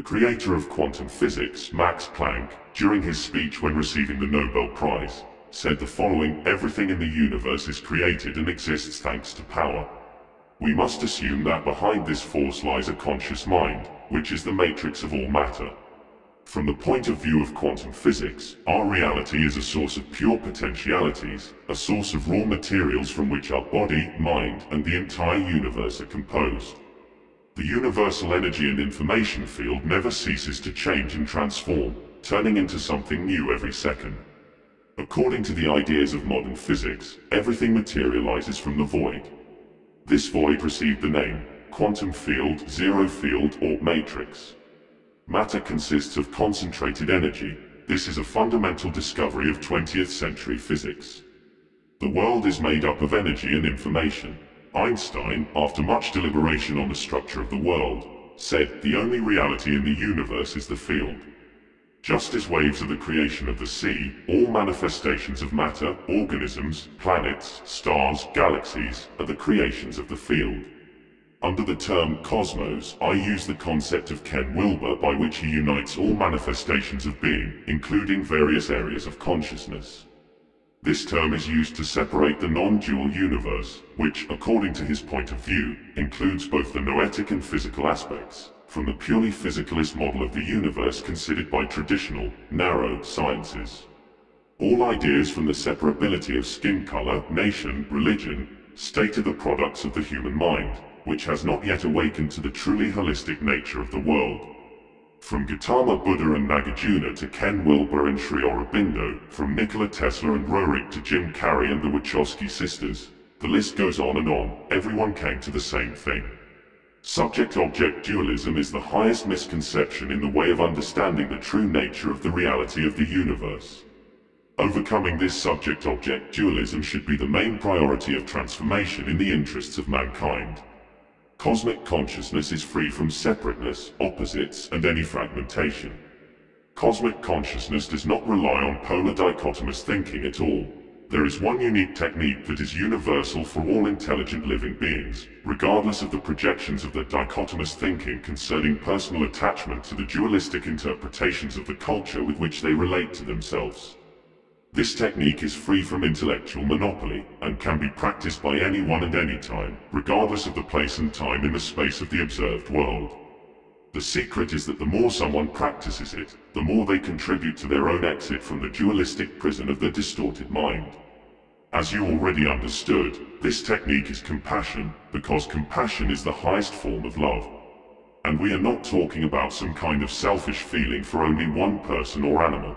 The creator of quantum physics, Max Planck, during his speech when receiving the Nobel Prize, said the following Everything in the universe is created and exists thanks to power. We must assume that behind this force lies a conscious mind, which is the matrix of all matter. From the point of view of quantum physics, our reality is a source of pure potentialities, a source of raw materials from which our body, mind, and the entire universe are composed. The universal energy and information field never ceases to change and transform, turning into something new every second. According to the ideas of modern physics, everything materializes from the void. This void received the name quantum field, zero field, or matrix. Matter consists of concentrated energy. This is a fundamental discovery of 20th century physics. The world is made up of energy and information. Einstein, after much deliberation on the structure of the world, said the only reality in the universe is the field. Just as waves are the creation of the sea, all manifestations of matter, organisms, planets, stars, galaxies, are the creations of the field. Under the term cosmos, I use the concept of Ken Wilber by which he unites all manifestations of being, including various areas of consciousness. This term is used to separate the non-dual universe, which, according to his point of view, includes both the noetic and physical aspects from the purely physicalist model of the universe considered by traditional, narrow sciences. All ideas from the separability of skin color, nation, religion, state are the products of the human mind, which has not yet awakened to the truly holistic nature of the world. From Gautama Buddha and Nagarjuna to Ken Wilber and Sri Aurobindo, from Nikola Tesla and Roerich to Jim Carrey and the Wachowski sisters, the list goes on and on, everyone came to the same thing. Subject-object dualism is the highest misconception in the way of understanding the true nature of the reality of the universe. Overcoming this subject-object dualism should be the main priority of transformation in the interests of mankind. Cosmic consciousness is free from separateness, opposites, and any fragmentation. Cosmic consciousness does not rely on polar dichotomous thinking at all. There is one unique technique that is universal for all intelligent living beings, regardless of the projections of their dichotomous thinking concerning personal attachment to the dualistic interpretations of the culture with which they relate to themselves. This technique is free from intellectual monopoly, and can be practiced by anyone and any time, regardless of the place and time in the space of the observed world. The secret is that the more someone practices it, the more they contribute to their own exit from the dualistic prison of the distorted mind. As you already understood, this technique is compassion, because compassion is the highest form of love. And we are not talking about some kind of selfish feeling for only one person or animal.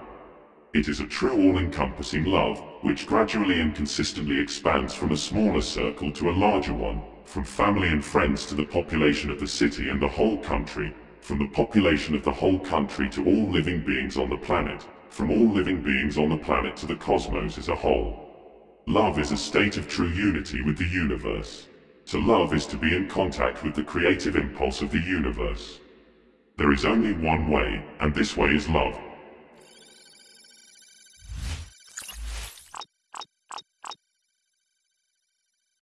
It is a true all-encompassing love, which gradually and consistently expands from a smaller circle to a larger one, from family and friends to the population of the city and the whole country, from the population of the whole country to all living beings on the planet, from all living beings on the planet to the cosmos as a whole. Love is a state of true unity with the universe. To love is to be in contact with the creative impulse of the universe. There is only one way, and this way is love,